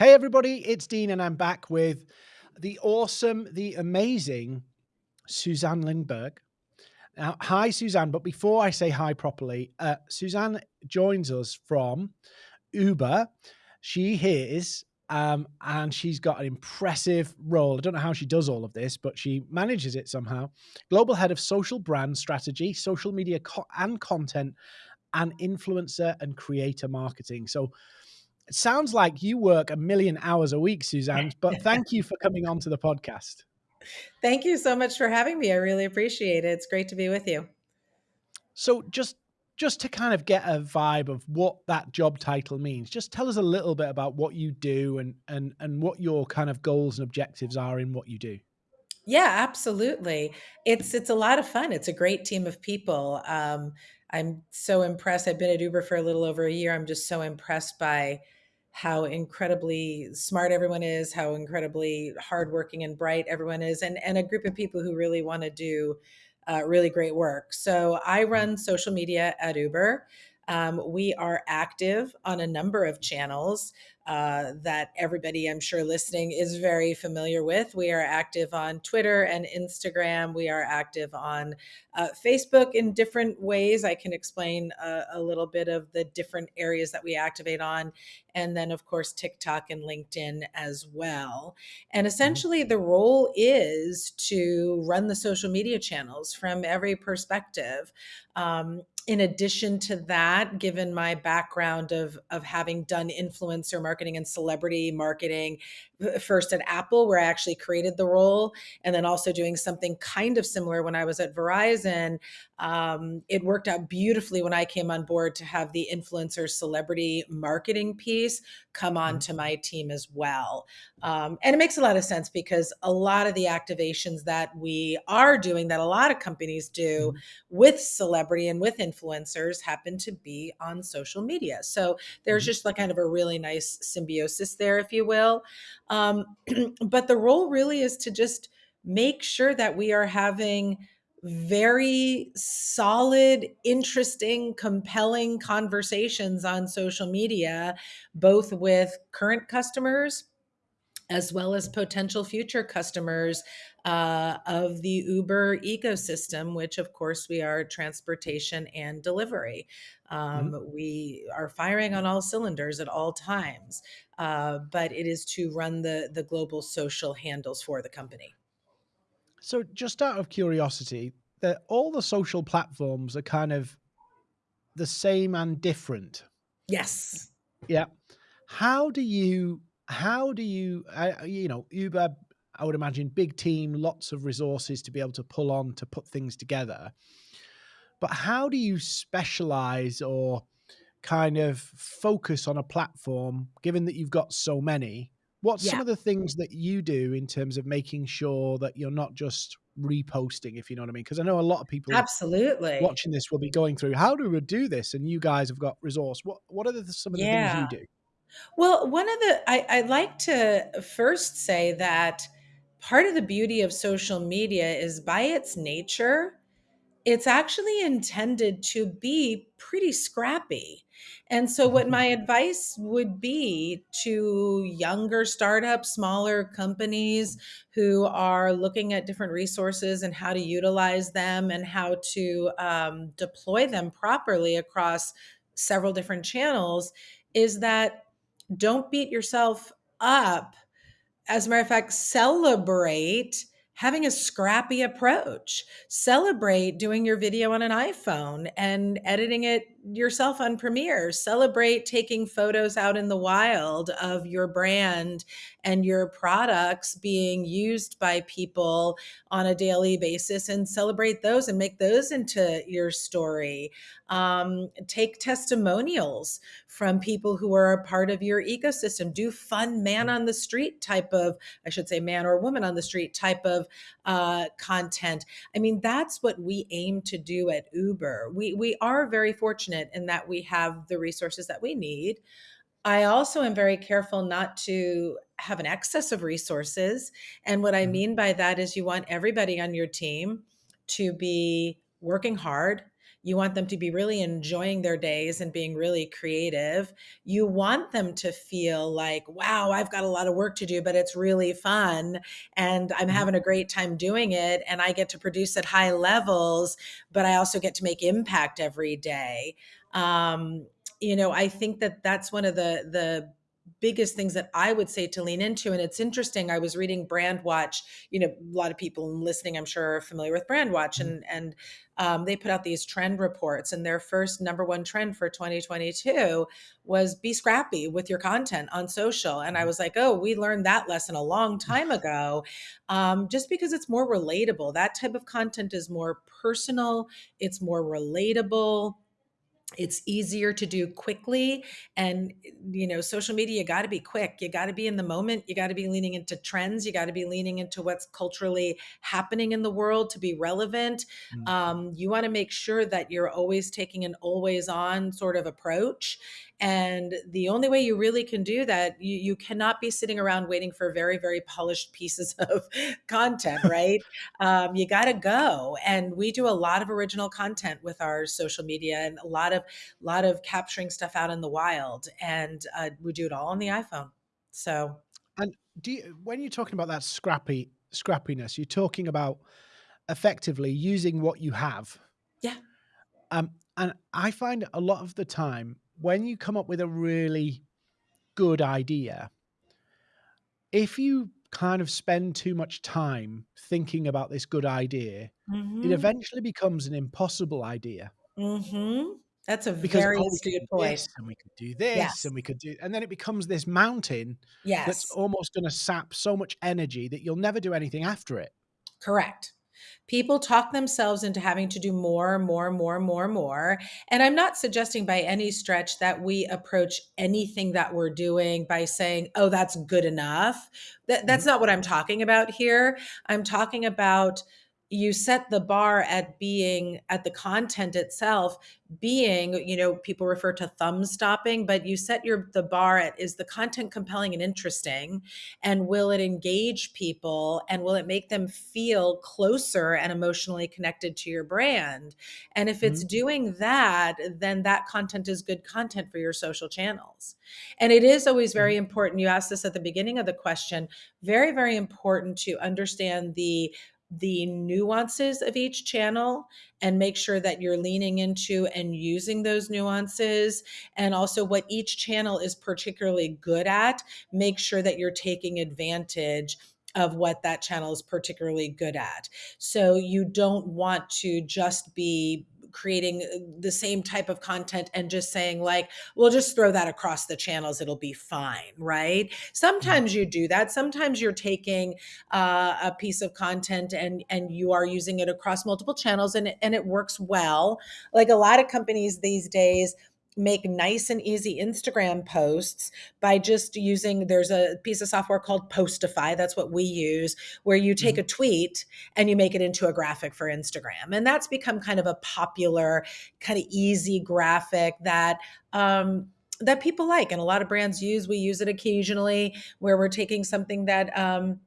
Hey, everybody, it's Dean, and I'm back with the awesome, the amazing Suzanne Lindberg. Now, hi, Suzanne. But before I say hi properly, uh, Suzanne joins us from Uber. She is, um, and she's got an impressive role. I don't know how she does all of this, but she manages it somehow. Global head of social brand strategy, social media co- and content, and influencer and creator marketing. So, it sounds like you work a million hours a week, Suzanne, but thank you for coming on to the podcast. Thank you so much for having me. I really appreciate it. It's great to be with you. So just just to kind of get a vibe of what that job title means, just tell us a little bit about what you do and and and what your kind of goals and objectives are in what you do. Yeah, absolutely. It's it's a lot of fun. It's a great team of people. Um, I'm so impressed. I've been at Uber for a little over a year. I'm just so impressed by how incredibly smart everyone is, how incredibly hardworking and bright everyone is, and and a group of people who really want to do uh, really great work. So I run social media at Uber. Um, we are active on a number of channels uh, that everybody, I'm sure, listening is very familiar with. We are active on Twitter and Instagram. We are active on uh, Facebook in different ways. I can explain a, a, little bit of the different areas that we activate on. And then, of course, TikTok and LinkedIn as well. And essentially, the role is to run the social media channels from every perspective. Um, in addition to that, given my background of of having done influencer marketing and celebrity marketing, first at Apple, where I actually created the role, and then also doing something kind of similar when I was at Verizon. Um, it worked out beautifully when I came on board to have the influencer celebrity marketing piece come on mm-hmm. to my team as well. Um, and it makes a lot of sense because a lot of the activations that we are doing, that a lot of companies do mm-hmm. with celebrity and with influencers, happen to be on social media. So there's mm-hmm. just like kind of a really nice symbiosis there, if you will. Um, but the role really is to just make sure that we are having very solid, interesting, compelling conversations on social media, both with current customers as well as potential future customers uh, of the Uber ecosystem, which of course we are transportation and delivery. Um, mm-hmm. We are firing on all cylinders at all times, uh, but it is to run the the global social handles for the company. So, just out of curiosity, that all the social platforms are kind of the same and different. Yes. Yeah. How do you how do you, uh, you know, Uber, I would imagine big team, lots of resources to be able to pull on to put things together. But how do you specialize or kind of focus on a platform, given that you've got so many? What's yeah. some of the things that you do in terms of making sure that you're not just reposting, if you know what I mean? Because I know a lot of people absolutely watching this will be going through how do we do this, and you guys have got resource. What what are the, some of the yeah. things you do? Well, one of the, I, I'd like to first say that part of the beauty of social media is by its nature, it's actually intended to be pretty scrappy. And so, what my advice would be to younger startups, smaller companies who are looking at different resources and how to utilize them and how to um, deploy them properly across several different channels is that don't beat yourself up. As a matter of fact, celebrate having a scrappy approach. Celebrate doing your video on an iPhone and editing it yourself on Premiere. Celebrate taking photos out in the wild of your brand and your products being used by people on a daily basis and celebrate those and make those into your story. Um, take testimonials from people who are a part of your ecosystem. Do fun man on the street type of, I should say, man or woman on the street type of uh, content. I mean, that's what we aim to do at Uber. We we are very fortunate in that we have the resources that we need. I also am very careful not to have an excess of resources. And what I mm-hmm. mean by that is you want everybody on your team to be working hard You want them to be really enjoying their days and being really creative. You want them to feel like, wow, I've got a lot of work to do, but it's really fun. And I'm Mhm. having a great time doing it. And I get to produce at high levels, but I also get to make impact every day. Um, you know, I think that that's one of the, the, biggest things that I would say to lean into. And it's interesting. I was reading Brandwatch. You know, a lot of people listening, I'm sure, are familiar with Brandwatch, Mhm. and and um, they put out these trend reports. And their first number one trend for 2022 was be scrappy with your content on social. And I Mhm. was like, oh, we learned that lesson a long time ago, um, just because it's more relatable. That type of content is more personal. It's more relatable it's easier to do quickly and you know social media you got to be quick. You got to be in the moment. You got to be leaning into trends. You got to be leaning into what's culturally happening in the world to be relevant. Mhm. um, you want to make sure that you're always taking an always on sort of approach and the only way you really can do that you, you cannot be sitting around waiting for very very polished pieces of content right? Um, you got to go. And we do a lot of original content with our social media and a lot of lot of capturing stuff out in the wild. And uh, we do it all on the iphone. So And do you, when you're talking about that scrappy scrappiness, you're talking about effectively using what you have. yeah. Um, and I find a lot of the time when you come up with a really good idea, if you kind of spend too much time thinking about this good idea, it mm-hmm. eventually becomes an impossible idea Mm-hmm. that's a because very oh, we astute point this and we could do this yes and we could do, and then it becomes this mountain that's almost going to sap so much energy that you'll never do anything after it. Correct. People talk themselves into having to do more, more, more, more, more. And I'm not suggesting by any stretch that we approach anything that we're doing by saying, oh, that's good enough. That, that's Mhm. not what I'm talking about here. I'm talking about you set the bar at being at the content itself being you know people refer to thumb stopping but you set your the bar at is the content compelling and interesting and will it engage people and will it make them feel closer and emotionally connected to your brand and if it's Mhm. doing that then that content is good content for your social channels and it is always very Mhm. important you asked this at the beginning of the question very very important to understand the the nuances of each channel and make sure that you're leaning into and using those nuances. And also what each channel is particularly good at make sure that you're taking advantage of what that channel is particularly good at. So you don't want to just be creating uh, the same type of content and just saying like we'll just throw that across the channels it'll be fine right? Sometimes you do that. Sometimes you're taking uh, a piece of content and and you are using it across multiple channels and and it works well. Like a lot of companies these days make nice and easy Instagram posts by just using there's a piece of software called Postify that's what we use where you take Mhm. a tweet and you make it into a graphic for Instagram and that's become kind of a popular kind of easy graphic that um that people like and a lot of brands use we use it occasionally where we're taking something that um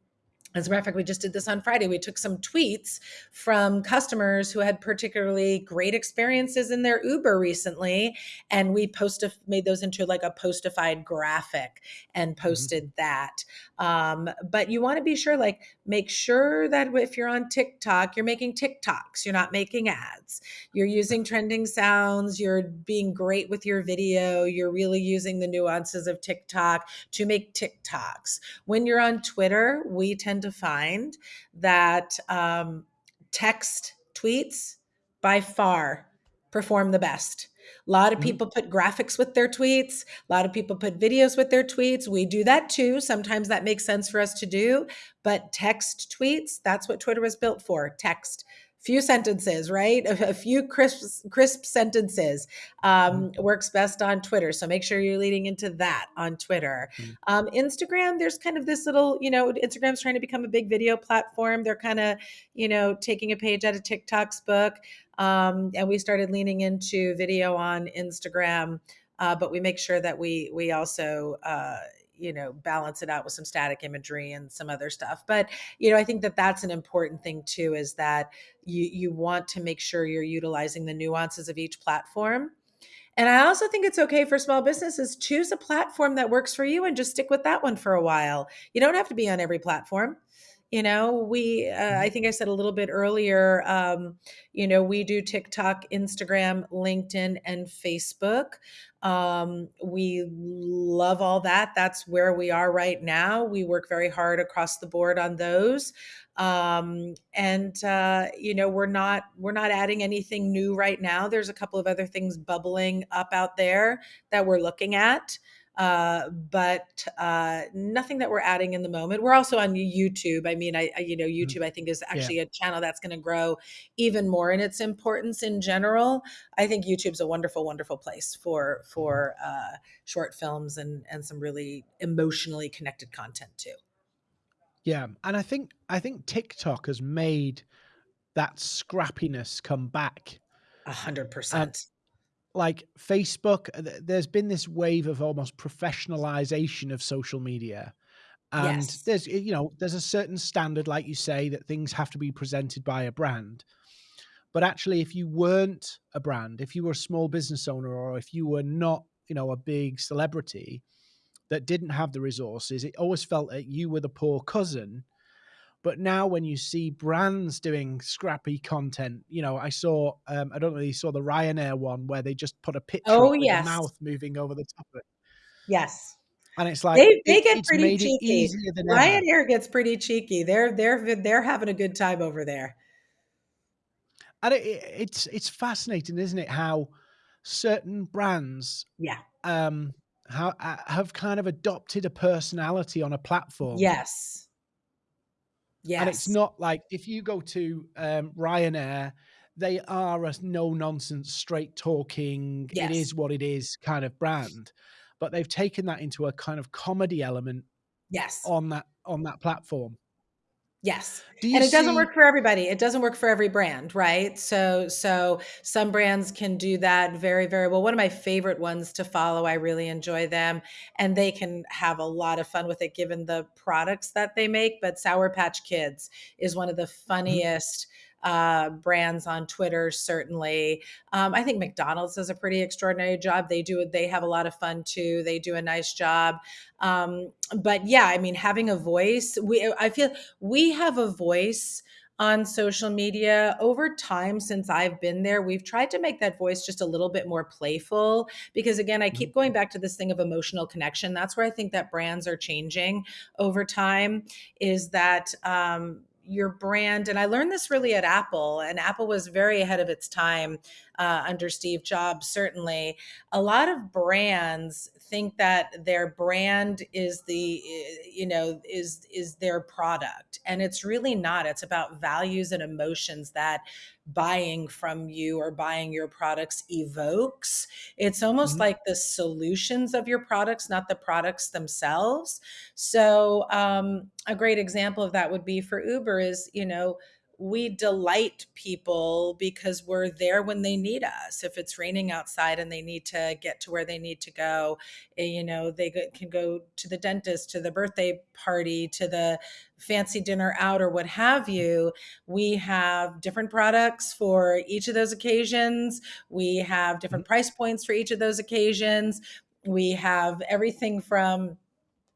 as a matter of fact, we just did this on Friday. We took some tweets from customers who had particularly great experiences in their Uber recently, and we posted made those into like a postified graphic and Mhm. posted that. Um, but you want to be sure, like, make sure that if you're on TikTok, you're making TikToks, you're not making ads. You're using trending sounds. You're being great with your video. You're really using the nuances of TikTok to make TikToks. When you're on Twitter, we tend to find that um, text tweets by far perform the best. A lot of people put graphics with their tweets. A lot of people put videos with their tweets. We do that too. Sometimes that makes sense for us to do. But text tweets, that's what Twitter was built for text. Few sentences, right? A, a few crisp, crisp sentences um, Mhm. works best on Twitter. So make sure you're leading into that on Twitter. Mhm. Um, Instagram, there's kind of this little, you know, Instagram's trying to become a big video platform. They're kind of, you know, taking a page out of TikTok's book. Um, and we started leaning into video on Instagram. Uh, but we make sure that we we also uh, you know balance it out with some static imagery and some other stuff but you know i think that that's an important thing too is that you you want to make sure you're utilizing the nuances of each platform and I also think it's okay for small businesses choose a platform that works for you and just stick with that one for a while. You don't have to be on every platform. You know, we, uh. I think I said a little bit earlier, um, you know, we do TikTok, Instagram, LinkedIn, and Facebook. Um, we love all that. That's where we are right now. We work very hard across the board on those um and uh you know we're not we're not adding anything new right now there's a couple of other things bubbling up out there that we're looking at uh but uh nothing that we're adding in the moment we're also on youtube i mean i, I you know Mhm. youtube i think is Yeah. actually a channel that's going to grow even more in its importance in general i think youtube's a wonderful wonderful place for for uh short films and and some really emotionally connected content too Yeah, and I think I think TikTok has made that scrappiness come back. A hundred percent. Like Facebook, uh, th- there's been this wave of almost professionalization of social media. And Yes. there's, you know, there's a certain standard, like you say, that things have to be presented by a brand. But actually, if you weren't a brand, if you were a small business owner, or if you were not, you know, a big celebrity that didn't have the resources, it always felt that you were the poor cousin but now when you see brands doing scrappy content, you know, I saw, um, I don't know if you saw the Ryanair one where they just put a picture Oh, yes. mouth moving over the top of it. Yes. And it's like, They they it, get pretty cheeky. than ever. Ryanair gets pretty cheeky. They're they're they're having a good time over there. And it, it, it's, it's fascinating, isn't it? How certain brands, Yeah. um, how, uh, have kind of adopted a personality on a platform. Yes. And it's not like if you go to um, Ryanair, they are a no nonsense, straight talking, it Yes. is what it is kind of brand. But they've taken that into a kind of comedy element Yes. on that on that platform. Yes. And it doesn't work for everybody. It doesn't work for every brand, right? So so some brands can do that very very well. One of my favorite ones to follow, I really enjoy them and they can have a lot of fun with it given the products that they make, but Sour Patch Kids is one of the Mhm, funniest uh, brands on Twitter, certainly. Um, I think McDonald's does a pretty extraordinary job. They do they have a lot of fun too. They do a nice job. Um, but yeah, I mean, having a voice, we I feel we have a voice on social media over time since I've been there. We've tried to make that voice just a little bit more playful because, again, I mhm, keep going back to this thing of emotional connection. That's where I think that brands are changing over time, is that, um, your brand, and I learned this really at Apple, and Apple was very ahead of its time uh, under Steve Jobs, certainly. A lot of brands think that their brand is the you know is is their product and it's really not. It's about values and emotions that buying from you or buying your products evokes. It's almost mhm, like the solutions of your products not the products themselves. So um, a great example of that would be for uber is you know we delight people because we're there when they need us. If it's raining outside and they need to get to where they need to go, eh, you know, they can go to the dentist, to the birthday party, to the fancy dinner out, or what have you. We have different products for each of those occasions. We have different price points for each of those occasions. We have everything from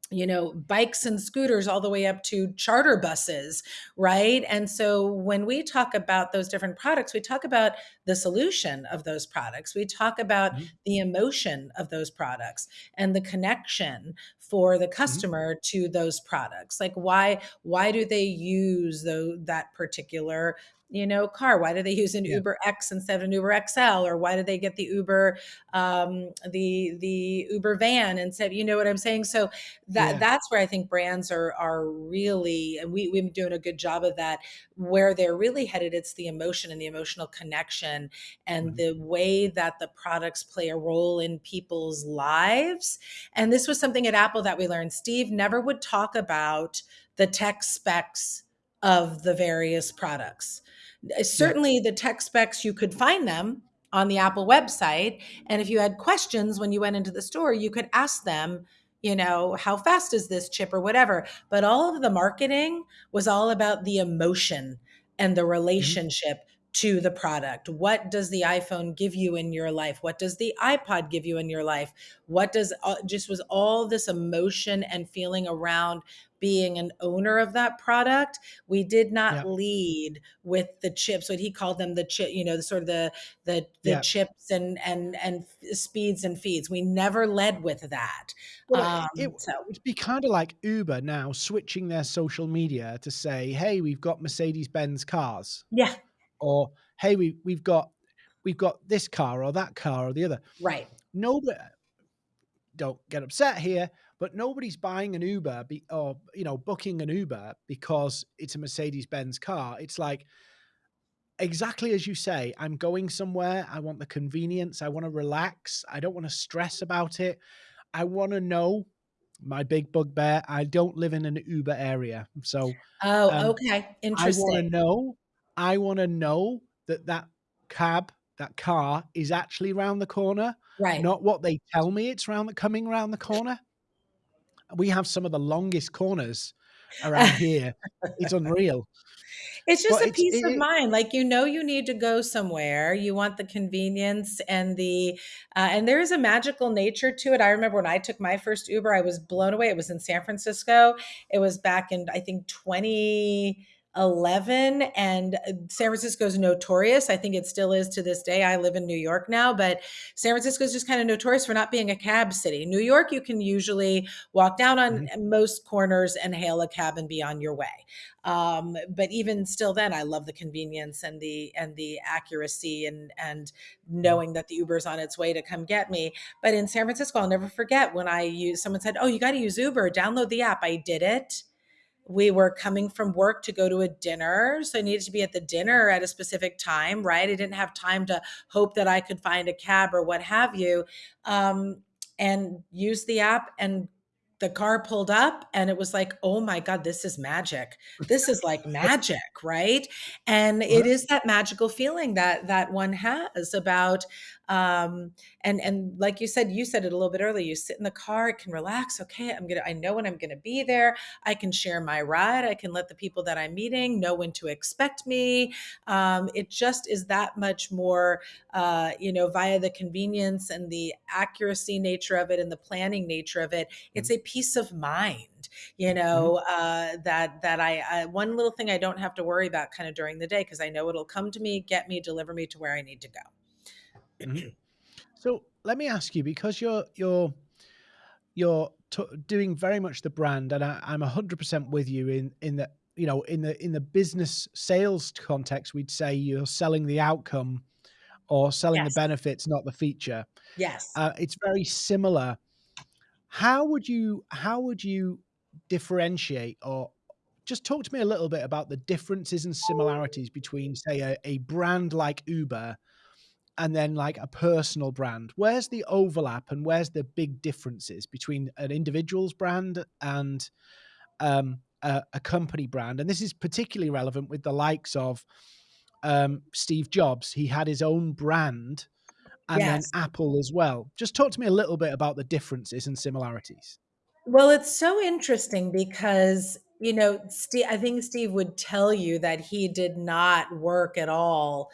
you know, bikes and scooters all the way up to charter buses, right? And so when we talk about those different products, we talk about the solution of those products. We talk about Mhm, the emotion of those products and the connection for the mhm. customer to those products. Like why why do they use the, that particular you know car why do they use an Yeah, uber x instead of an uber xl or why do they get the uber um the the uber van instead you know what i'm saying? So that yeah, that's where I think brands are are really and we we've been doing a good job of that where they're really headed it's the emotion and the emotional connection and mhm, the way that the products play a role in people's lives. And this was something at Apple that we learned Steve never would talk about the tech specs of the various products yeah, certainly the tech specs you could find them on the Apple website and if you had questions when you went into the store you could ask them you know how fast is this chip? or whatever. But all of the marketing was all about the emotion and the Mhm. relationship to the product? What does the iphone give you in your life? What does the ipod give you in your life? What does uh, just was all this emotion and feeling around being an owner of that product? We did not Yeah. lead with the chips what he called them the chip you know the sort of the the the Yeah. chips and and and speeds and feeds. We never led with that. Well, it it um so would be kinda like Uber now switching their social media to say, "Hey, we've got Mercedes-Benz cars," yeah or, "Hey, we we've got we've got this car or that car or the other." right. Nobo don't get upset here, but nobody's buying an Uber be or, you know, booking an Uber because it's a Mercedes-Benz car. It's like exactly as you say, I'm going somewhere, I want the convenience, I wanna relax, I don't wanna stress about it. I wanna know my big bugbear, I don't live in an Uber area, so, oh um, okay. I wanna know I wanna know that that cab, that car is actually round the corner, right not what they tell me it's round the coming round the corner. We have some of the longest corners around here. It's unreal, It's just but a peace of it mind. Like, you know, you need to go somewhere. You want the convenience and the, uh, and there is a magical nature to it. I remember when I took my first Uber, I was blown away. It was in San Francisco. It was back in, I think, 2011. And San Francisco is notorious. I think it still is to this day. I live in New York now, but San Francisco is just kind of notorious for not being a cab city. New York, you can usually walk down on Mhm, most corners and hail a cab and be on your way. Um, but even still, then I love the convenience and the and the accuracy and and mhm, knowing that the Uber's on its way to come get me. But in San Francisco, I'll never forget when I used someone said, "Oh, you got to use Uber. Download the app." I did it. We were coming from work to go to a dinner, so I needed to be at the dinner at a specific time. Right? I didn't have time to hope that I could find a cab or what have you. Um, and use the app and the car pulled up and it was like, "Oh my god, this is magic. This is like magic," right? And it uh-huh, that magical feeling that that one has about um and and like you said, you said it a little bit earlier, you sit in the car, it can relax, okay, I'm going to I know when I'm going to be there. I can share my ride. I can let the people that I'm meeting know when to expect me. Um it just is that much more uh you know via the convenience and the accuracy nature of it and the planning nature of it it's mhm, a peace of mind you mhm, know uh, that that I, I one little thing i don't have to worry about kind of during the day because i know it'll come to me get me deliver me to where i need to mhm. Go So, let me ask you, because you're you're you're t doing very much the brand, and I I'm 100% with you in in that, you know, in the in the business sales context, we'd say you're selling the outcome or selling the benefits, not the feature. yes Uh, it's very similar. How would you how would you differentiate or just talk to me a little bit about the differences and similarities between, say, a a brand like Uber and then, like, a personal brand? Where's the overlap and where's the big differences between an individual's brand and, um, a a company brand? And this is particularly relevant with the likes of, um, Steve Jobs. He had his own brand and then Apple as well. Just talk to me a little bit about the differences and similarities. well it's so interesting because you know steve i think steve would tell you that he did not work at all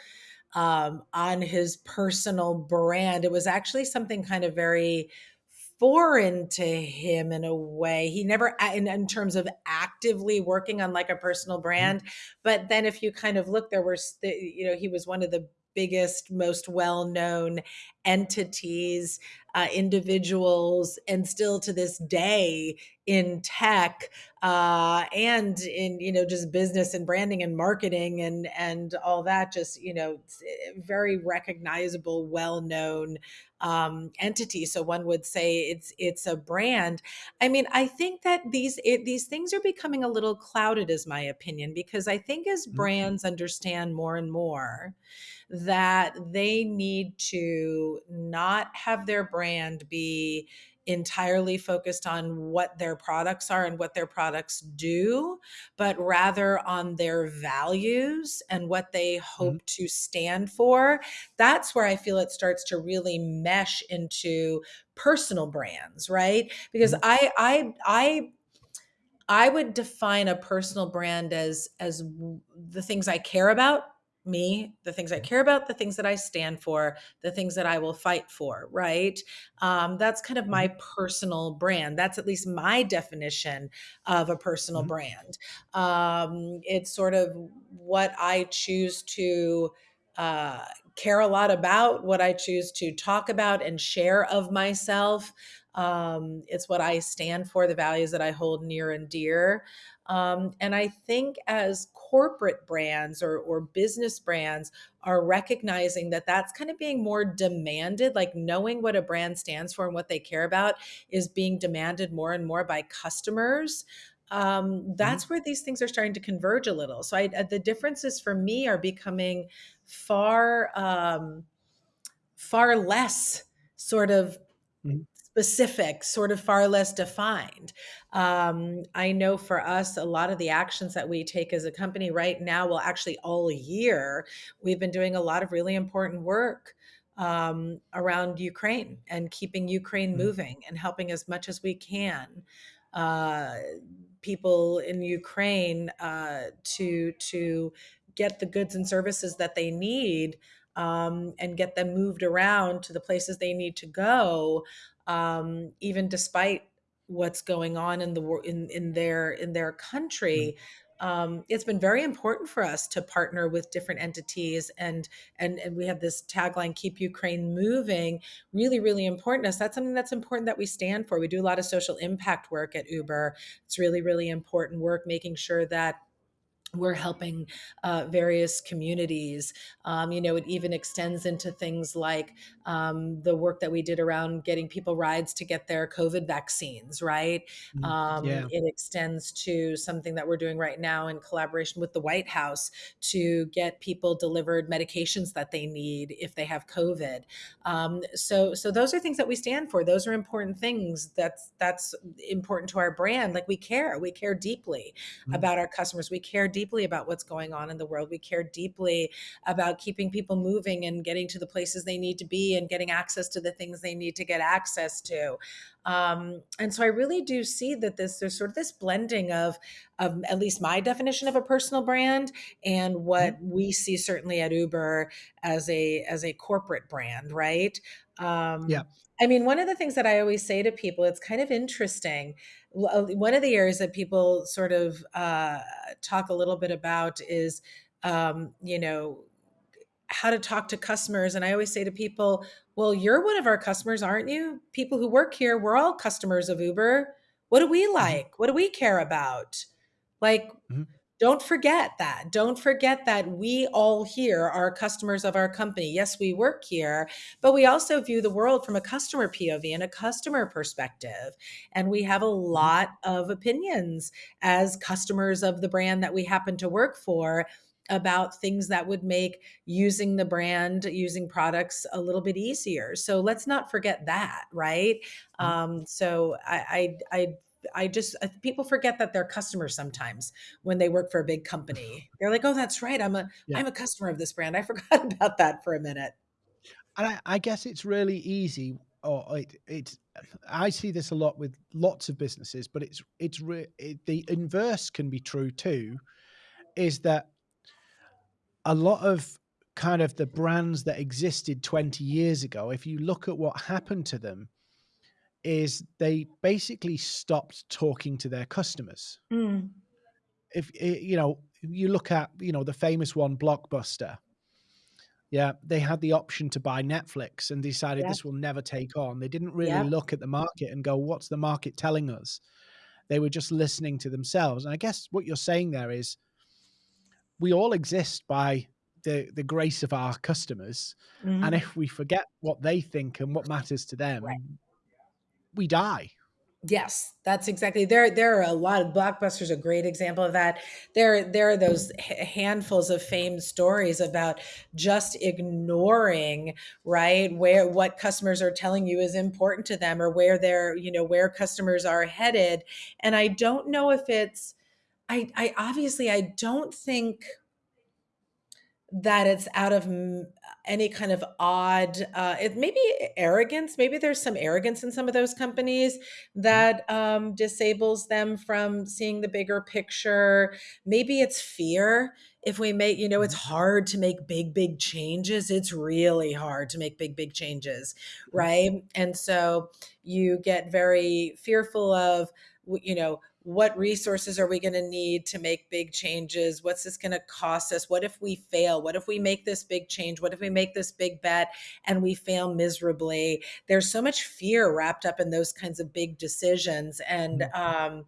um, on his personal brand. It was actually something kind of very foreign to him in a way. He never, in, in terms of actively working on like a personal Mhm, brand. But then if you kind of look, there were, st- you know, he was one of the biggest, most well known entities, uh, individuals, and still to this day in tech uh, and in you know just business and branding and marketing and and all that just you know very recognizable well known um, entity so one would say it's it's a brand. I mean i think that these it, these things are becoming a little clouded is my opinion because i think as mhm, brands understand more and more that they need to not have their brand be entirely focused on what their products are and what their products do, but rather on their values and what they hope mm-hmm. to stand for. That's where I feel it starts to really mesh into personal brands, right? Because mm-hmm. I I I I would define a personal brand as as the things I care about me, the things I care about, the things that I stand for, the things that I will fight for, right? Um, that's kind of my mm-hmm. personal brand. That's at least my definition of a personal mm-hmm. brand. Um, it's sort of what I choose to uh, care a lot about, what I choose to talk about and share of myself. Um, it's what I stand for, the values that I hold near and dear. Um, and I think as corporate brands or, or business brands are recognizing that that's kind of being more demanded, like knowing what a brand stands for and what they care about is being demanded more and more by customers. Um, mm-hmm. that's mm-hmm. where these things are starting to converge a little. So I, uh, the differences for me are becoming far, um, far less sort of mm-hmm specific, sort of far less defined. Um, I know for us, a lot of the actions that we take as a company right now, well, actually, all year, we've been doing a lot of really important work um, around Ukraine and keeping Ukraine mm-hmm. moving and helping as much as we can. Uh, people in Ukraine uh, to to get the goods and services that they need um, and get them moved around to the places they need to go um, even despite what's going on in the in in their in their country. Mm-hmm. Um, it's been very important for us to partner with different entities and and and we have this tagline keep ukraine moving really really important to us that's something that's important that we stand for we do a lot of social impact work at uber it's really really important work making sure that we're helping uh, various communities. Um, you know, it even extends into things like um, the work that we did around getting people rides to get their COVID vaccines, right? Mm-hmm. Um, yeah. It extends to something that we're doing right now in collaboration with the White House to get people delivered medications that they need if they have COVID. Um, so, so those are things that we stand for. Those are important things. That's that's important to our brand. Like we care, we care deeply mm-hmm. about our customers. We care deeply deeply about what's going on in the world. We care deeply about keeping people moving and getting to the places they need to be and getting access to the things they need to get access to. Um, and so I really do see that this there's sort of this blending of of at least my definition of a personal brand and what mm-hmm. we see certainly at Uber as a as a corporate brand, right? Um, yeah. I mean, one of the things that I always say to people, it's kind of interesting. Uh, one of the areas that people sort of uh, talk a little bit about is, um, you know, how to talk to customers. And I always say to people, well, you're one of our customers, aren't you? People who work here, we're all customers of Uber. What do we mm-hmm. like? What do we care about? Like, mm-hmm don't forget that. Don't forget that we all here are customers of our company. Yes, we work here, but we also view the world from a customer POV and a customer perspective. And we have a lot of opinions as customers of the brand that we happen to work for about things that would make using the brand, using products a little bit easier. So let's not forget that, right? Mm-hmm. Um, so I, I, I I just people forget that they're customers sometimes when they work for a big company. They're like, "Oh, that's right. I'm a am a customer of this brand. I forgot about that for a minute." And I, I guess it's really easy, or it, it's. I see this a lot with lots of businesses, but it's it's re, it, the inverse can be true too. Is that a lot of kind of the brands that existed 20 years ago, if you look at what happened to them, is they basically stopped talking to their customers. Mm. If you know, you look at you know the famous one, Blockbuster. Yeah, they had the option to buy Netflix and decided yeah. this will never take on. They didn't really yeah. look at the market and go, "What's the market telling us?" They were just listening to themselves. And I guess what you're saying there is, we all exist by the the grace of our customers, mm-hmm. and if we forget what they think and what matters to them, right we die. Yes, that's exactly there. There are a lot of blockbusters. A great example of that. There, there are those handfuls of famed stories about just ignoring right where what customers are telling you is important to them, or where they're you know where customers are headed. And I don't know if it's. I, I obviously I don't think that it's out of any kind of odd uh, it maybe arrogance maybe there's some arrogance in some of those companies Mhm. that um, disables them from seeing the bigger picture maybe it's fear if we make you know it's Mhm. hard to make big big changes it's really hard to make big big changes Mhm. right and so you get very fearful of you know what resources are we going to need to make big changes? What's this going to cost us? What if we fail? What if we make this big change? What if we make this big bet and we fail miserably? There's so much fear wrapped up in those kinds of big decisions and Mhm. um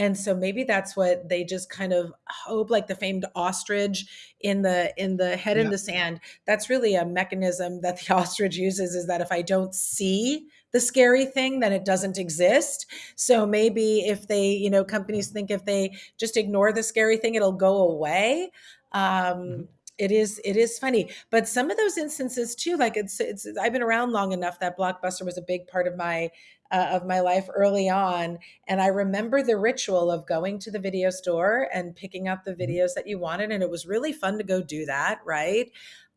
and so maybe that's what they just kind of hope like the famed ostrich in the in the head in the sand. That's really a mechanism that the ostrich uses is that if i don't see the scary thing then it doesn't exist. So maybe if they you know companies think if they just ignore the scary thing it'll go away. Um it is it is funny. But some of those instances too like it's it's i've been around long enough that blockbuster was a big part of my uh, of my life early on and I remember the ritual of going to the video store and picking out the Mhm. videos that you wanted. And it was really fun to go do that, right?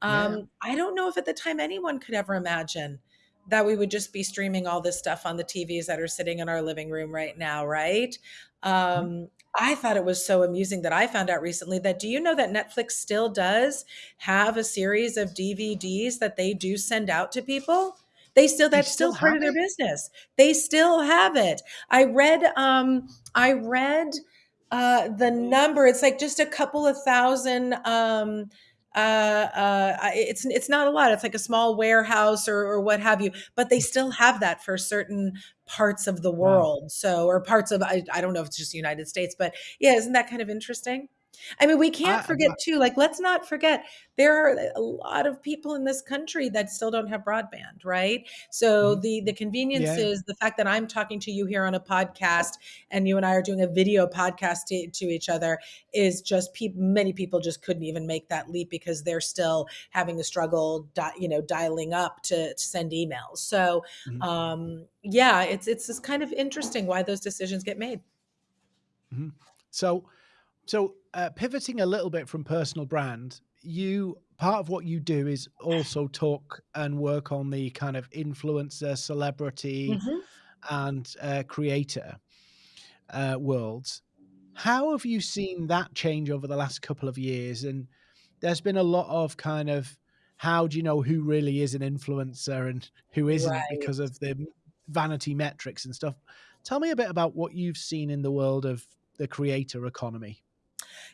Yeah. Um, I don't know if at the time anyone could ever imagine that we would just be streaming all this stuff on the TVs that are sitting in our living room right now, right? Mhm. Um, I thought it was so amusing that I found out recently that do you know that Netflix still does have a series of DVDs that they do send out to people? They still They that's still still part of their business. They still have it. I read um I read uh the number it's like just a couple of thousand um uh uh it's it's not a lot it's like a small warehouse or or what have you but they still have that for certain parts of the Wow. world so or parts of I, I don't know if it's just the United States but yeah isn't that kind of interesting I mean we can't I forget well too like let's not forget there are a lot of people in this country that still don't have broadband right so Mhm. the the convenience Yeah. is the fact that I'm talking to you here on a podcast and you and I are doing a video podcast to, to each other is just pe- many people just couldn't even make that leap because they're still having a struggle, di- you know, dialing up to, to send emails. So Mhm. um, yeah, it's it's just kind of interesting why those decisions get made. Mhm. So so, uh, pivoting a little bit from personal brand, you part of what you do is also talk and work on the kind of influencer, celebrity, Mhm. and, uh, creator, uh, worlds. How have you seen that change over the last couple of years? And there's been a lot of kind of, how do you know who really is an influencer and who isn't Right. because of the vanity metrics and stuff. Tell me a bit about what you've seen in the world of the creator economy.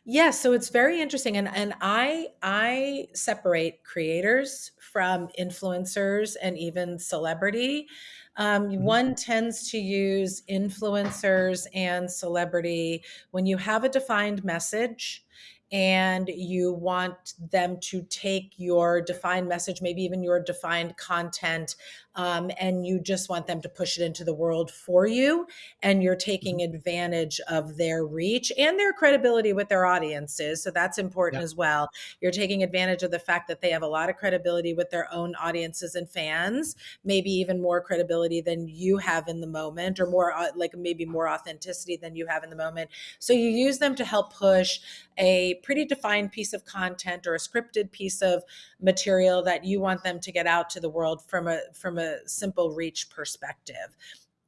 Yeah, so it's very interesting and and I I separate creators from influencers and even celebrity. Um, Mhm, one tends to use influencers and celebrity when you have a defined message and you want them to take your defined message, maybe even your defined content, um, and you just want them to push it into the world for you and you're taking advantage of their reach and their credibility with their audiences. So that's important Yeah. as well. You're taking advantage of the fact that they have a lot of credibility with their own audiences and fans, maybe even more credibility than you have in the moment, or more uh, like maybe more authenticity than you have in the moment. So you use them to help push a pretty defined piece of content or a scripted piece of material that you want them to get out to the world from a from a simple reach perspective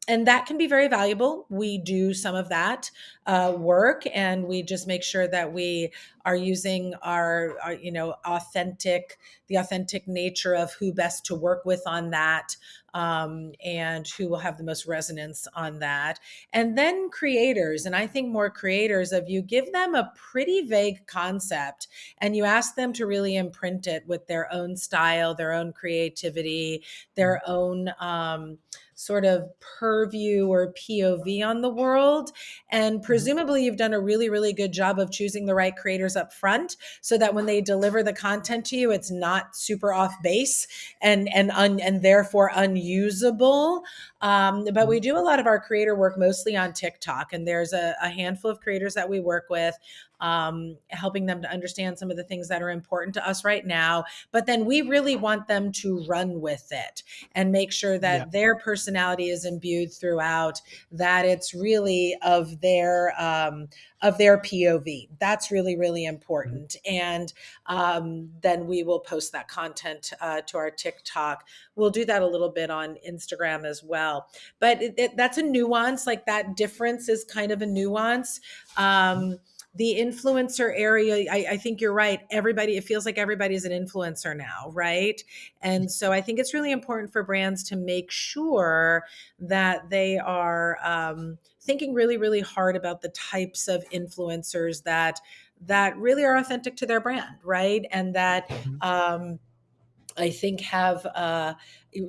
and that can be very valuable. We do some of that uh, work, and we just make sure that we are using our, our, you know, authentic, the authentic nature of who best to work with on that, um, and who will have the most resonance on that. And then creators, and I think more creators of you give them a pretty vague concept, and you ask them to really imprint it with their own style, their own creativity, their own. Um, sort of purview or POV on the world. And mhm. presumably, you've done a really, really good job of choosing the right creators up front so that when they deliver the content to you, it's not super off base and and un, and therefore unusable. Um, but we Mhm. do a lot of our creator work mostly on TikTok, and there's a, a handful of creators that we work with, um, helping them to understand some of the things that are important to us right now. But then we really want them to run with it and make sure Yeah. that their personality is imbued throughout, that it's really of their um, of their POV. That's really really Mhm. important. And um, then we will post that content uh, to our TikTok. We'll do that a little bit on Instagram as well. But it, it, that's a nuance. Like that difference is kind of a nuance. Um, the influencer area, I, I think you're right. Everybody, it feels like everybody's an influencer now, right? And so I think it's really important for brands to make sure that they are um, thinking really, really hard about the types of influencers that that really are authentic to their brand, right? And that Mhm. um, I think have uh,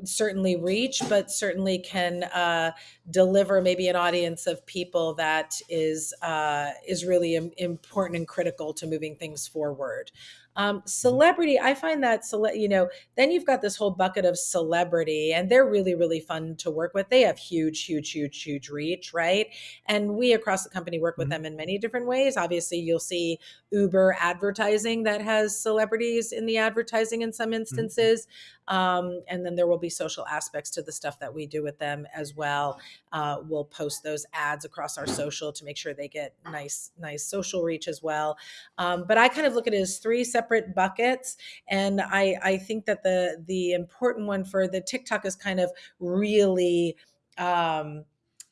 certainly reach, but certainly can uh, deliver maybe an audience of people that is uh, is really Im- important and critical to moving things forward. Um, celebrity, I find that cele- you know, then you've got this whole bucket of celebrity, and they're really really fun to work with. They have huge, huge, huge, huge reach, right? And we across the company work with Mhm. them in many different ways. Obviously, you'll see Uber advertising that has celebrities in the advertising in some Mhm. instances. Um, and then there will be social aspects to the stuff that we do with them as well. Uh, we'll post those ads across our social to make sure they get nice, nice social reach as well. Um, but I kind of look at it as three separate buckets, and I I think that the the important one for the TikTok is kind of really. Um,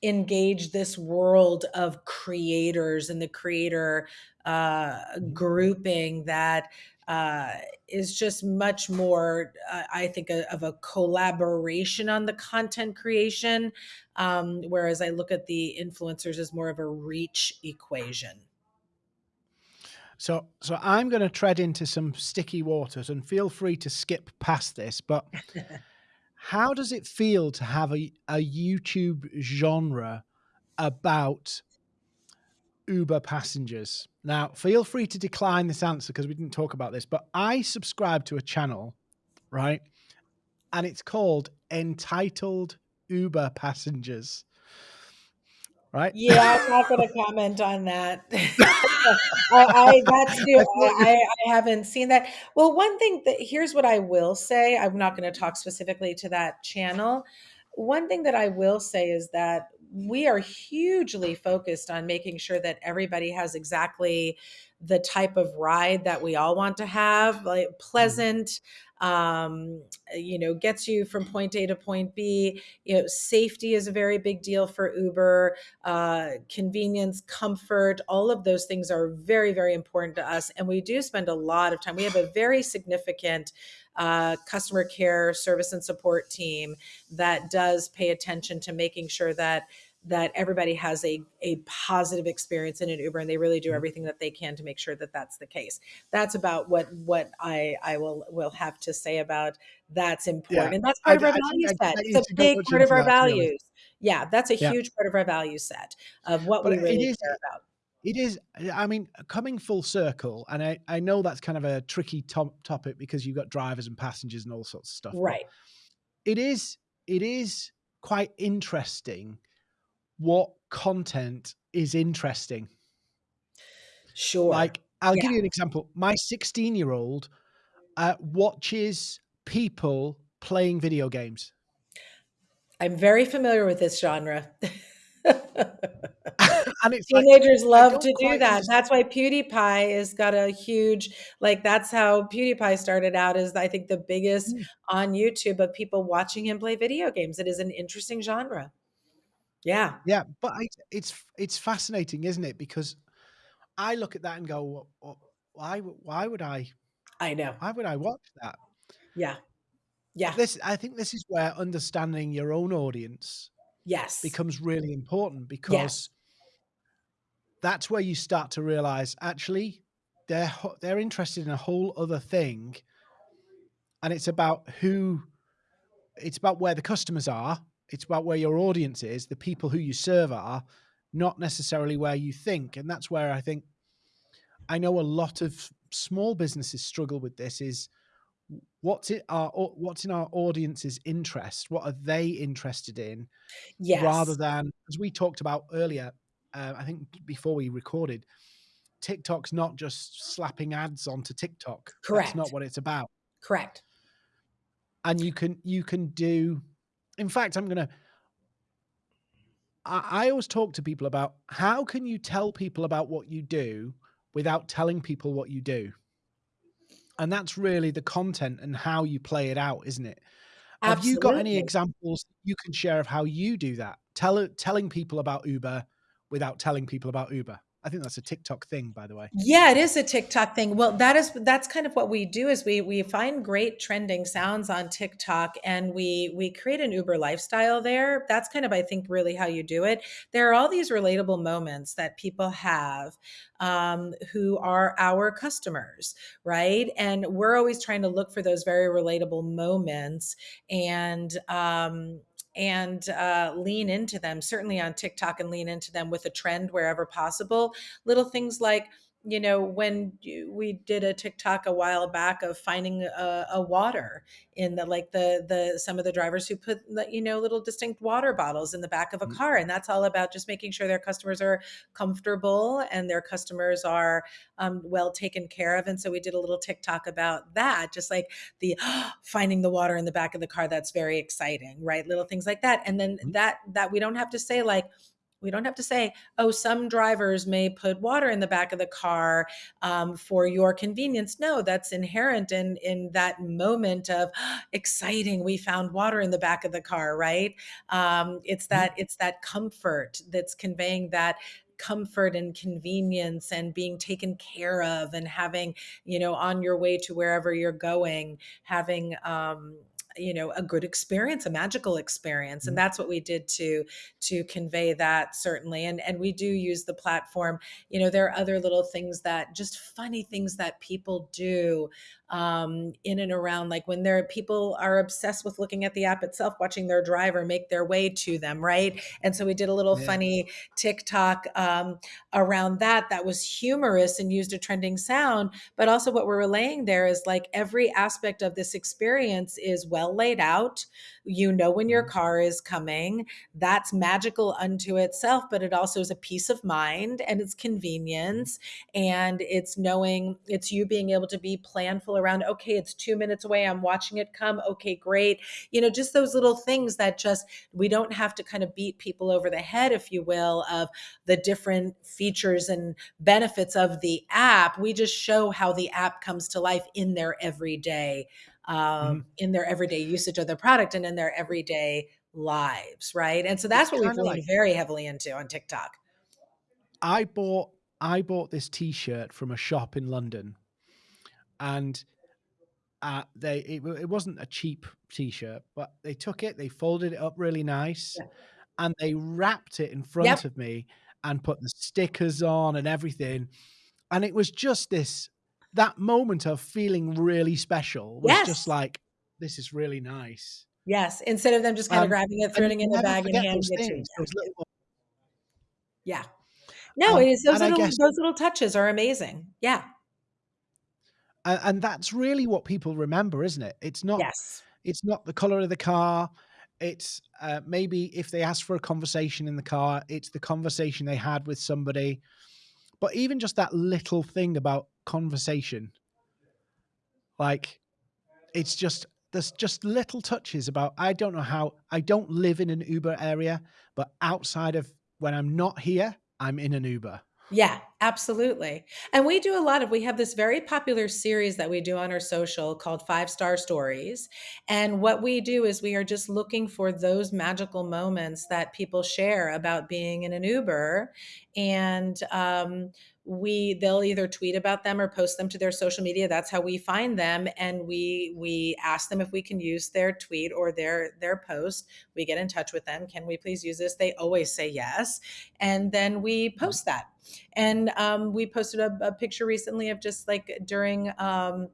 engage this world of creators and the creator uh, Mhm. grouping that uh, is just much more, uh, I think, a, of a collaboration on the content creation. Um, whereas I look at the influencers as more of a reach equation. So, so I'm going to tread into some sticky waters, and feel free to skip past this. But how does it feel to have a, a YouTube genre about Uber passengers? Now, feel free to decline this answer because we didn't talk about this. But I subscribe to a channel, right, and it's called Entitled Uber Passengers. Right? Yeah, I'm not going to comment on that. I, I that's new. I I, I haven't seen that. Well, one thing that here's what I will say. I'm not going to talk specifically to that channel. One thing that I will say is that we are hugely focused on making sure that everybody has exactly the type of ride that we all want to have, like Mhm. pleasant, um, you know, gets you from point A to point B. You know, safety is a very big deal for Uber uh, convenience, comfort, all of those things are very, very important to us. And we do spend a lot of time. We have a very significant uh, customer care service and support team that does pay attention to making sure that that everybody has a, a positive experience in an Uber and they really do Mhm. everything that they can to make sure that that's the case. That's about what what I I will will have to say about that's important. Yeah. And that's I part of our I value I set. It's a big part of our that, to values. Yeah, that's a Yeah. huge part of our value set of what but we really is, care about. It is, I mean, coming full circle, and I I know that's kind of a tricky top topic because you've got drivers and passengers and all sorts of stuff, Right. it is it is quite interesting what content is interesting. Sure. Like, I'll Yeah. give you an example. My 16-year-old, uh, watches people playing video games. I'm very familiar with this genre. Like, Teenagers I love to do that. underst That's why PewDiePie has got a huge like, that's how PewDiePie started out Is I think the biggest Mm. on YouTube of people watching him play video games. It is an interesting genre. Yeah. Yeah, but I it's it's fascinating, isn't it? Because I look at that and go, "Wh wh why w why would I I know. why would I watch that?" Yeah. Yeah. This I think this is where understanding your own audience Yes. becomes really important Yes. because that's where you start to realize, actually, they're ho they're interested in a whole other thing and it's about who it's about where the customers are, it's about where your audience is, the people who you serve are, not necessarily where you think, and that's where I think I know a lot of small businesses struggle with this is what's it our what's in our audience's interest? What are they interested in? Yes. rather than as we talked about earlier, uh, I think before we recorded, TikTok's not just slapping ads onto TikTok. That's not what it's about. Correct. And you can you can do in fact, I'm gonna I I always talk to people about how can you tell people about what you do without telling people what you do? And that's really the content and how you play it out, isn't it? Have you got any examples you can share of how you do that? Tell telling people about Uber without telling people about Uber. I think that's a TikTok thing, by the way. Yeah, it is a TikTok thing. Well, that is that's kind of what we do is we we find great trending sounds on TikTok and we we create an Uber lifestyle there. That's kind of I think really how you do it. There are all these relatable moments that people have um, who are our customers, right? And we're always trying to look for those very relatable moments and um, and uh, lean into them. Certainly on TikTok and lean into them with a trend wherever possible. Little things like you know, when we did a TikTok a while back of finding a, a, water in the like the the some of the drivers who put you know little distinct water bottles in the back of a Mm. car, and that's all about just making sure their customers are comfortable and their customers are um, well taken care of. And so we did a little TikTok about that, just like the finding the water in the back of the car. That's very exciting, right? Little things like that, and then Mhm. that that we don't have to say like we don't have to say, oh, some drivers may put water in the back of the car um, for your convenience. No, that's inherent in in that moment of exciting. We found water in the back of the car, right? Um, it's Mhm. that it's that comfort that's conveying that comfort and convenience and being taken care of and having you know on your way to wherever you're going having um you know a good experience a magical experience and Mhm. that's what we did to to convey that certainly and and we do use the platform you know there are other little things that just funny things that people do um, in and around like when there are people are obsessed with looking at the app itself watching their driver make their way to them right and so we did a little Yeah. funny tiktok um, around that that was humorous and used a trending sound but also what we're relaying there is like every aspect of this experience is well laid out you know when your Mhm. car is coming that's magical unto itself, but it also is a peace of mind and it's Mhm. convenience and it's knowing it's you being able to be planful around, okay, it's two minutes away. I'm watching it come. Okay, great. You know, just those little things that just we don't have to kind of beat people over the head, if you will, of the different features and benefits of the app. We just show how the app comes to life in their everyday um, Mhm. in their everyday usage of the product and in their everyday lives, right? And so It's that's what we've kinda like leaned very heavily into on TikTok. I bought I bought this T-shirt from a shop in London, and, uh, they it it wasn't a cheap T-shirt, but they took it, they folded it up really nice, Yeah. and they wrapped it in Yep. front of me and put the stickers on and everything, and it was just this that moment of feeling really special was just like, "This is really nice." Yes. Instead of them just kinda Um, grabbing it, throwing it in never bag and handing it to you. little Yeah. No, it um, is those little guess those little touches are amazing. Yeah. A and that's really what people remember, isn't it? It's not Yes. it's not the color of the car, it's, uh, maybe if they ask for a conversation in the car, it's the conversation they had with somebody, but even just that little thing about conversation like, it's just there's just little touches about I don't know how I don't live in an Uber area, but outside of when I'm not here, I'm in an Uber. Yeah, absolutely. And we do a lot of we have this very popular series that we do on our social called Five Star Stories. And what we do is we are just looking for those magical moments that people share about being in an Uber. And um, we they'll either tweet about them or post them to their social media. That's how we find them. And we we ask them if we can use their tweet or their their post. We get in touch with them. Can we please use this? They always say yes. And then we post that and um, we posted a, a picture recently of just like during um,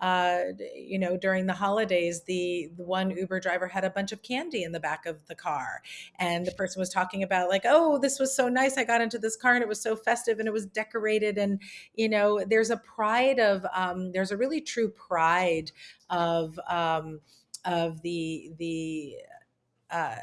uh, you know, during the holidays, the, the one Uber driver had a bunch of candy in the back of the car. And the person was talking about, like, oh, this was so nice. I got into this car and it was so festive and it was decorated. And, you know, there's a pride of, um, there's a really true pride of, um, of the, the, uh,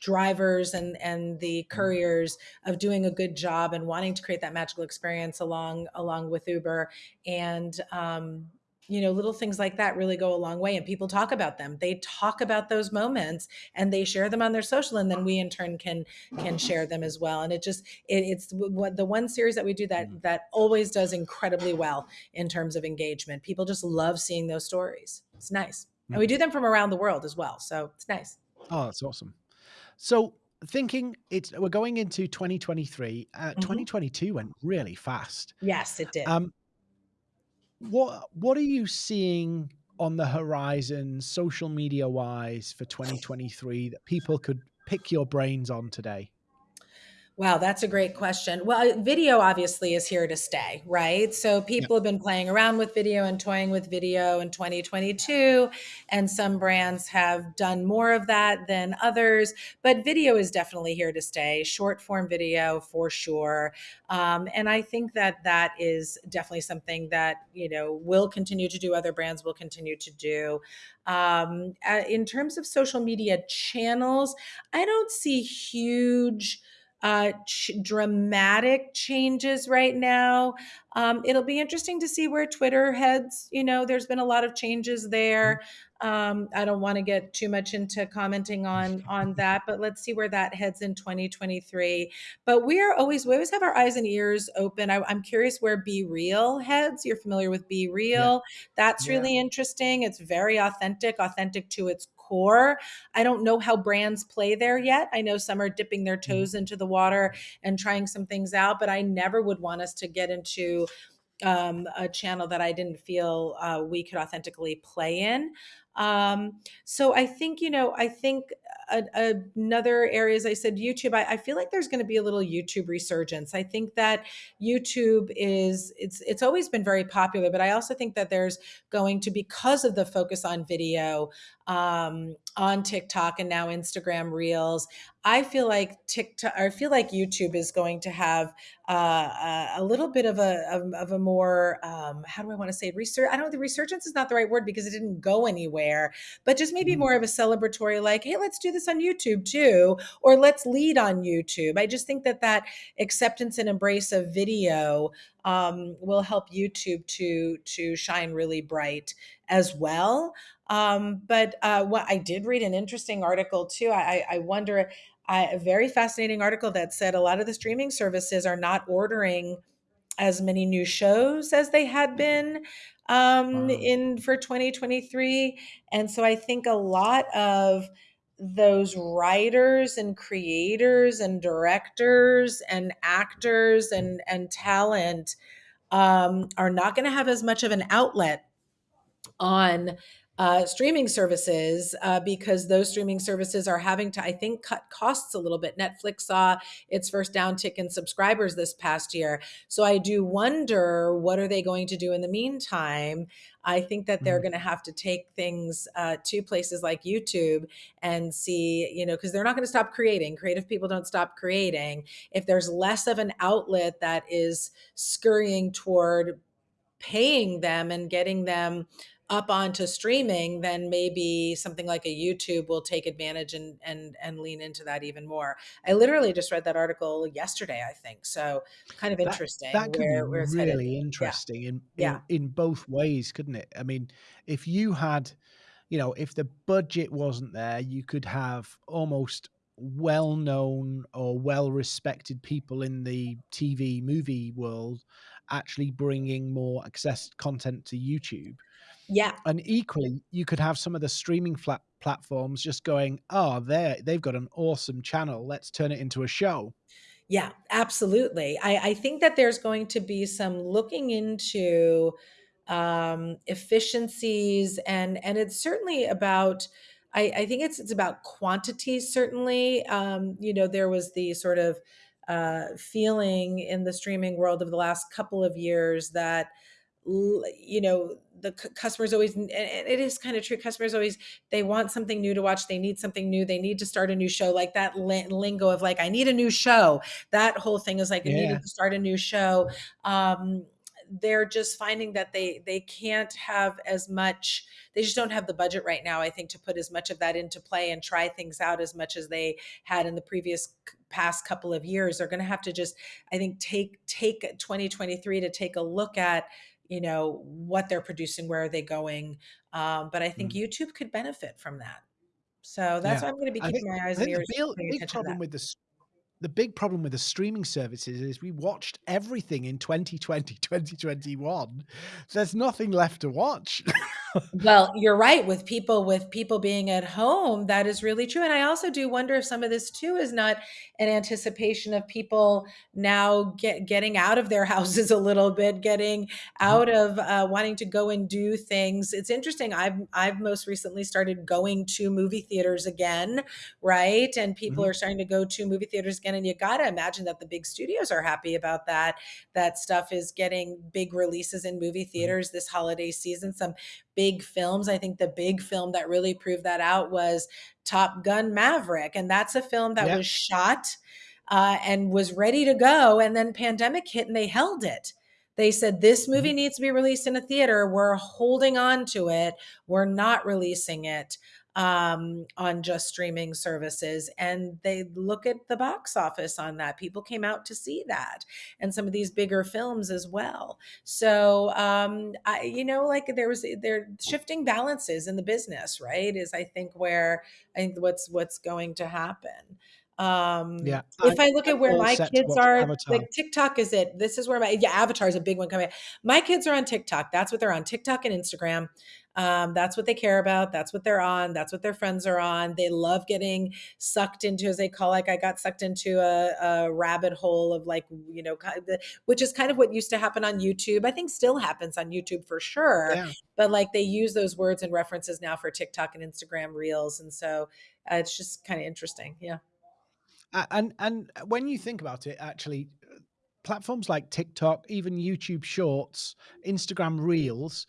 drivers and and the Mm. couriers of doing a good job and wanting to create that magical experience along along with Uber and um you know little things like that really go a long way and people talk about them they talk about those moments and they share them on their social and then we in turn can can share them as well and it just it, it's what the one series that we do that Mm. that always does incredibly well in terms of engagement people just love seeing those stories it's nice and we Mm. do them from around the world as well so it's nice Oh, that's awesome. So thinking it's we're going into 2023. Uh, Mhm. 2022 went really fast. Yes, it did. Um, what what are you seeing on the horizon, social media wise, for 2023 that people could pick your brains on today? Wow, that's a great question. Well, video obviously is here to stay, right? So people have been playing around with video and toying with video in 2022, and some brands have done more of that than others. But video is definitely here to stay, short form video for sure. Um, and I think that that is definitely something that you know will continue to do. Other brands will continue to do. Um, uh, in terms of social media channels, I don't see huge uh, ch- dramatic changes right now. Um, it'll be interesting to see where Twitter heads. You know, there's been a lot of changes there. Um, I don't want to get too much into commenting on on that, but let's see where that heads in 2023. But we are always we always have our eyes and ears open. I, I'm curious where BeReal heads. You're familiar with Be Yeah. Real? That's Yeah. really interesting. It's very authentic, authentic to its core. I don't know how brands play there yet. I know some are dipping their Mhm. toes into the water and trying some things out, but I never would want us to get into um, a channel that I didn't feel uh, we could authentically play in. Um, so I think, you know, I think a, a, another area, as I said, YouTube, I, I feel like there's going to be a little YouTube resurgence. I think that YouTube is, it's, it's always been very popular, but I also think that there's going to, because of the focus on video, um, on TikTok and now Instagram Reels, I feel like TikTok, I feel like YouTube is going to have uh, a little bit of a of, of a more um, how do I want to say research? I don't know the resurgence is not the right word because it didn't go anywhere, but just maybe Mhm. more of a celebratory, like, hey, let's do this on YouTube too, or let's lead on YouTube. I just think that that acceptance and embrace of video um, will help YouTube to to shine really bright as well. Um, but uh, what I did read an interesting article too. I, I wonder I, a very fascinating article that said a lot of the streaming services are not ordering as many new shows as they had been um, Wow. in for 2023, and so I think a lot of those writers and creators and directors and actors and and talent um, are not going to have as much of an outlet on uh, streaming services uh, because those streaming services are having to, I think, cut costs a little bit. Netflix saw its first downtick in subscribers this past year. So I do wonder what are they going to do in the meantime? I think that they're Mhm. going to have to take things uh, to places like YouTube and see, you know, because they're not going to stop creating. Creative people don't stop creating. If there's less of an outlet that is scurrying toward paying them and getting them up onto streaming, then maybe something like a YouTube will take advantage and and and lean into that even more. I literally just read that article yesterday, I think. So kind of That interesting that could be where where it's headed. really Yeah. interesting in Yeah. in in both ways, couldn't it? I mean, if you had, you know, if the budget wasn't there, you could have almost well-known or well-respected people in the TV movie world actually bringing more access content to YouTube. Yeah. And equally, you could have some of the streaming flat platforms just going, "Oh, they they've got an awesome channel. Let's turn it into a show." Yeah, absolutely. I, I think that there's going to be some looking into um, efficiencies, and and it's certainly about. I, I think it's it's about quantity. Certainly, um, you know, there was the sort of uh, feeling in the streaming world of the last couple of years that you know the customers always and it is kind of true customers always they want something new to watch they need something new they need to start a new show like that lingo of like i need a new show. That whole thing is like yeah. i needed to start a new show. Um, they're just finding that they they can't have as much they just don't have the budget right now i think to put as much of that into play and try things out as much as they had in the previous past couple of years. They're going to have to just i think take take 2023 to take a look at you know what they're producing where are they going um, but i think mm. youtube could benefit from that so that's yeah. why i'm going to be keeping think, my eyes and ears the big, big problem with the the big problem with the streaming services is we watched everything in 2020 2021 there's nothing left to watch well you're right with people with people being at home that is really true and i also do wonder if some of this too is not an anticipation of people now get, getting out of their houses a little bit getting mm-hmm. out of uh, wanting to go and do things it's interesting i've i've most recently started going to movie theaters again right and people mm-hmm. are starting to go to movie theaters again and you got to imagine that the big studios are happy about that that stuff is getting big releases in movie mm-hmm. theaters mm-hmm. this holiday season some big films. I think the big film that really proved that out was Top Gun Maverick. And that's a film that yep. was shot uh, and was ready to go. And then pandemic hit and they held it. They said, This movie mm-hmm. needs to be released in a theater. We're holding on to it. We're not releasing it um, on just streaming services. And they look at the box office on that. People came out to see that and some of these bigger films as well. So, um, I, you know, like there was, there shifting balances in the business, right? Is I think where I think what's, what's going to happen. Um, yeah. If I, I look at where my kids are, Avatar. like TikTok is it. This is where my yeah, Avatar is a big one coming. My kids are on TikTok. That's what they're on TikTok and Instagram. Um, that's what they care about. That's what they're on. That's what their friends are on. They love getting sucked into, as they call, like I got sucked into a, a rabbit hole of like, you know, which is kind of what used to happen on YouTube. I think still happens on YouTube for sure. Yeah. But like they use those words and references now for TikTok and Instagram reels. And so uh, it's just kind of interesting. Yeah. And and when you think about it, actually, platforms like TikTok, even YouTube Shorts, Instagram Reels,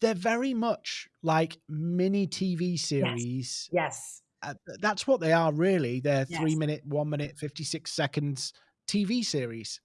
they're very much like mini TV series. Yes. yes. Uh, that's what they are, really. They're yes. three minute, one minute, 56 seconds TV series.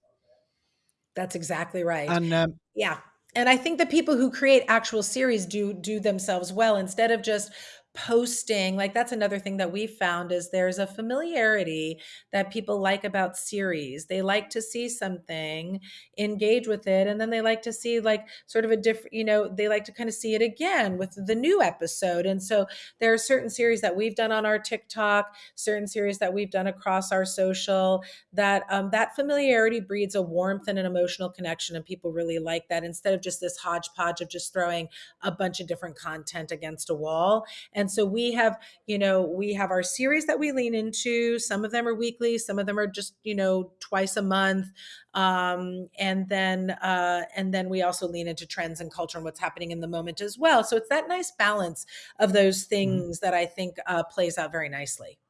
That's exactly right. And um, yeah. And I think the people who create actual series do do themselves well instead of just posting like that's another thing that we found is there's a familiarity that people like about series. They like to see something engage with it and then they like to see like sort of a different you know they like to kind of see it again with the new episode. And so there are certain series that we've done on our tiktok certain series that we've done across our social that um, that familiarity breeds a warmth and an emotional connection and people really like that instead of just this hodgepodge of just throwing a bunch of different content against a wall. And and so we have, you know, we have our series that we lean into. Some of them are weekly, some of them are just, you know, twice a month. Um, and then uh, and then we also lean into trends and culture and what's happening in the moment as well. So it's that nice balance of those mm-hmm. things mm-hmm. that I think uh, plays out very nicely.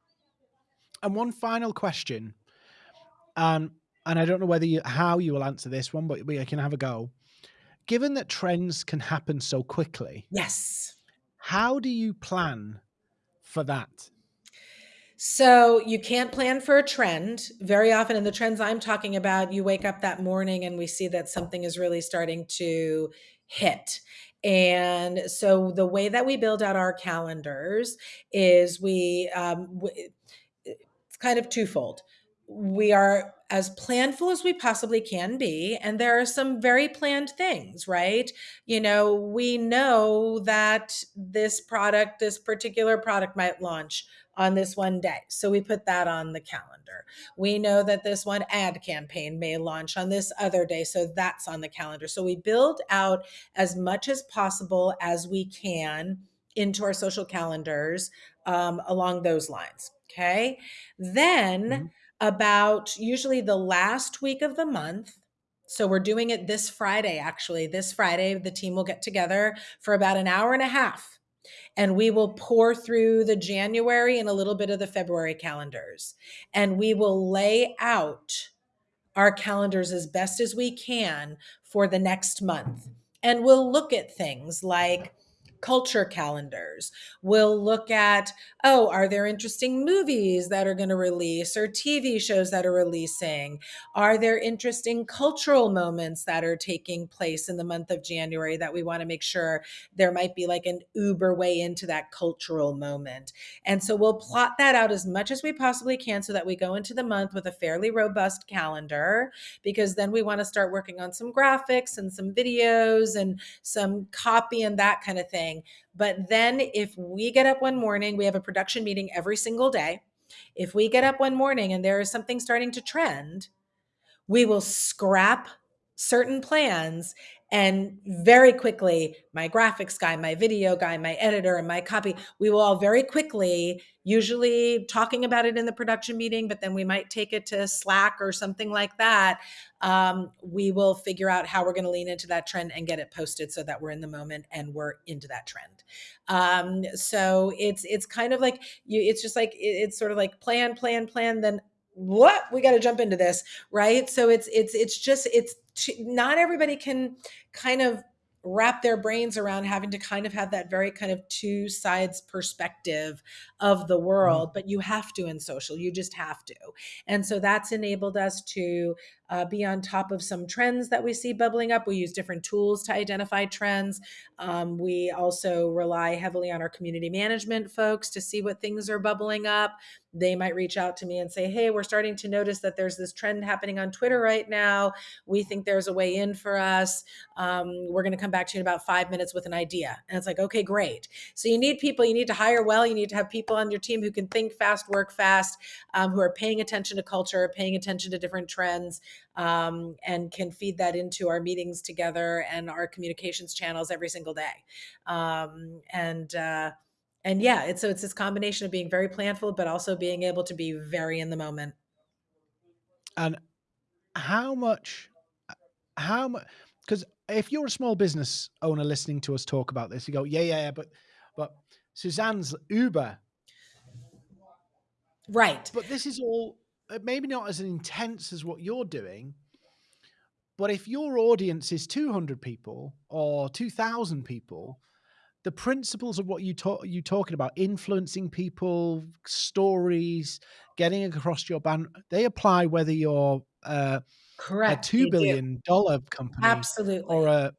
And one final question. Um, and I don't know whether you how you will answer this one, but we can have a go. Given that trends can happen so quickly, yes, how do you plan for that? So you can't plan for a trend. Very often in the trends I'm talking about, you wake up that morning and we see that something is really starting to hit. And so the way that we build out our calendars is we, um, it's kind of twofold. We are as planful as we possibly can be. And there are some very planned things, right? You know, we know that this product, this particular product might launch on this one day. So we put that on the calendar. We know that this one ad campaign may launch on this other day. So that's on the calendar. So we build out as much as possible as we can into our social calendars um, along those lines. Okay. Then, mm-hmm about usually the last week of the month. So we're doing it this Friday, actually. This Friday, the team will get together for about an hour and a half and we will pour through the January and a little bit of the February calendars. And we will lay out our calendars as best as we can for the next month and we'll look at things like culture calendars. We'll look at, oh, are there interesting movies that are going to release or TV shows that are releasing? Are there interesting cultural moments that are taking place in the month of January that we want to make sure there might be like an Uber way into that cultural moment? And so we'll plot that out as much as we possibly can so that we go into the month with a fairly robust calendar because then we want to start working on some graphics and some videos and some copy and that kind of thing thing. But then if we get up one morning, we have a production meeting every single day. If we get up one morning and there is something starting to trend, we will scrap certain plans and very quickly, my graphics guy, my video guy, my editor, and my copy, we will all very quickly, usually talking about it in the production meeting, but then we might take it to Slack or something like that. Um, we will figure out how we're going to lean into that trend and get it posted so that we're in the moment and we're into that trend. Um, so it's it's kind of like you. It's just like it's sort of like plan, plan, plan. Then what we got to jump into this right so it's it's it's just it's not everybody can kind of wrap their brains around having to kind of have that very kind of two sides perspective of the mm-hmm. world, but you have to in social. You just have to. And so that's enabled us to uh, be on top of some trends that we see bubbling up. We use different tools to identify trends. Um, we also rely heavily on our community management folks to see what things are bubbling up. They might reach out to me and say, Hey, we're starting to notice that there's this trend happening on Twitter right now. We think there's a way in for us. Um, we're going to come back to you in about five minutes with an idea. And it's like, okay, great. So you need people, you need to hire well, you need to have people on your team who can think fast, work fast, um, who are paying attention to culture, paying attention to different trends um, and can feed that into our meetings together and our communications channels every single day. Um, and uh, and yeah, it's so it's this combination of being very planful, but also being able to be very in the moment. And how much, how much? Because if you're a small business owner listening to us talk about this, you go, yeah, yeah, yeah, but but Suzanne's Uber. Right. But this is all maybe not as intense as what you're doing, but if your audience is 200 people or 2000 people, the principles of what you talk you talking about influencing people stories getting across your band they apply whether you're uh, correct a two billion dollar company absolutely. or a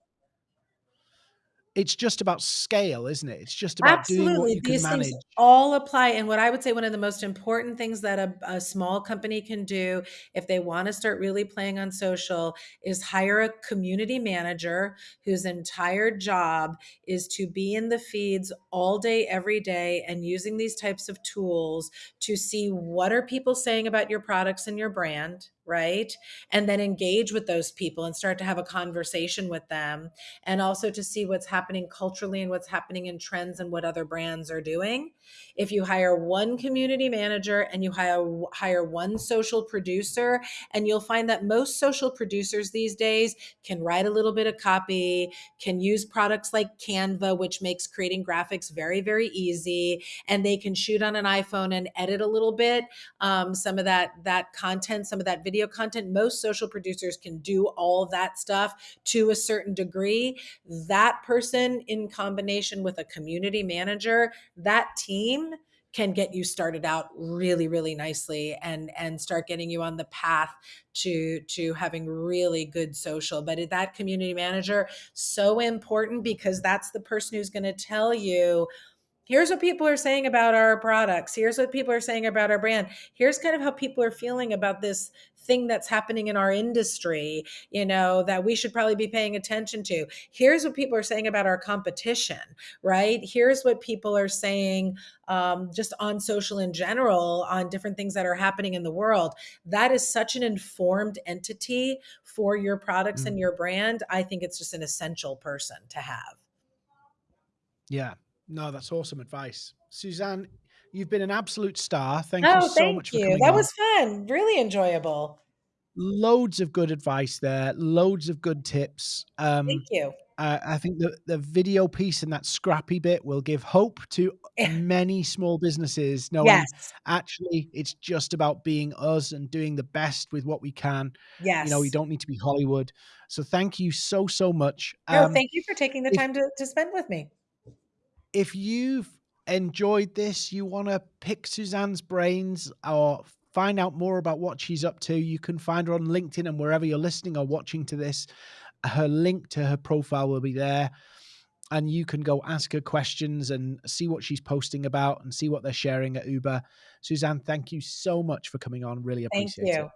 it's just about scale, isn't it? It's just about Absolutely. doing what you These manage. all apply. And what I would say one of the most important things that a, a small company can do if they want to start really playing on social is hire a community manager whose entire job is to be in the feeds all day, every day, and using these types of tools to see what are people saying about your products and your brand right? And then engage with those people and start to have a conversation with them. And also to see what's happening culturally and what's happening in trends and what other brands are doing. If you hire one community manager and you hire, hire one social producer, and you'll find that most social producers these days can write a little bit of copy, can use products like Canva, which makes creating graphics very, very easy, and they can shoot on an iPhone and edit a little bit um, some of that that content, some of that video video content, most social producers can do all that stuff to a certain degree. That person, in combination with a community manager, that team can get you started out really really nicely and and start getting you on the path to to having really good social. But that community manager so important because that's the person who's going to tell you here's what people are saying about our products. Here's what people are saying about our brand. Here's kind of how people are feeling about this thing that's happening in our industry you know that we should probably be paying attention to. Here's what people are saying about our competition right? Here's what people are saying um, just on social in general on different things that are happening in the world. That is such an informed entity for your products mm. and your brand i think it's just an essential person to have. Yeah. No, that's awesome advice. Suzanne, you've been an absolute star. Thank oh, you so thank much you. for coming That on. was fun. Really enjoyable. Loads of good advice there. Loads of good tips. Um, thank you. Uh, I think the the video piece and that scrappy bit will give hope to many small businesses knowing Yes. actually it's just about being us and doing the best with what we can. Yes. You know, we don't need to be Hollywood. So thank you so, so much. No, Um, thank you for taking the if time to to spend with me. if you've enjoyed this, you wanna pick Suzanne's brains or find out more about what she's up to, you can find her on LinkedIn and wherever you're listening or watching to this, her link to her profile will be there, and you can go ask her questions and see what she's posting about and see what they're sharing at Uber. Suzanne, thank you so much for coming on. Really appreciate it. you.